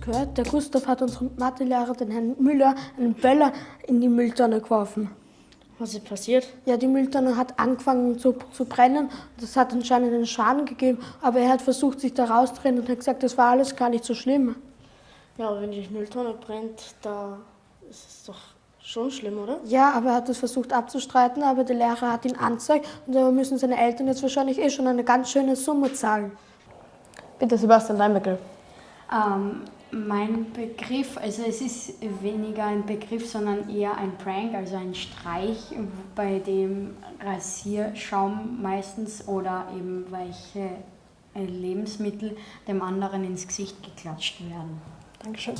Gehört, der Gustav hat unserem Mathelehrer, den Herrn Müller, einen Böller in die Mülltonne geworfen. Was ist passiert? Ja, die Mülltonne hat angefangen zu, zu brennen. Das hat anscheinend einen Schaden gegeben, aber er hat versucht, sich da rauszudrehen und hat gesagt, das war alles gar nicht so schlimm. Ja, aber wenn die Mülltonne brennt, da ist es doch schon schlimm, oder? Ja, aber er hat das versucht abzustreiten, aber der Lehrer hat ihn angezeigt und da müssen seine Eltern jetzt wahrscheinlich eh schon eine ganz schöne Summe zahlen. Bitte, Sebastian, dein Begriff. Ähm, mein Begriff, also es ist weniger ein Begriff, sondern eher ein Prank, also ein Streich, bei dem Rasierschaum meistens oder eben welche Lebensmittel dem anderen ins Gesicht geklatscht werden. Dankeschön.